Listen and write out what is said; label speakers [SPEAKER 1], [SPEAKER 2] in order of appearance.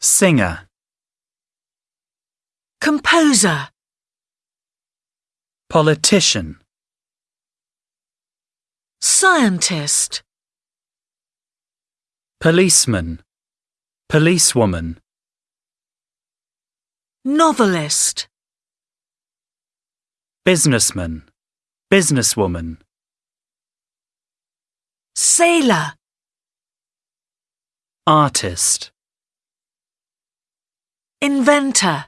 [SPEAKER 1] singer,
[SPEAKER 2] composer,
[SPEAKER 1] politician,
[SPEAKER 2] scientist,
[SPEAKER 1] policeman, policewoman,
[SPEAKER 2] novelist,
[SPEAKER 1] businessman, businesswoman,
[SPEAKER 2] sailor,
[SPEAKER 1] artist,
[SPEAKER 2] inventor,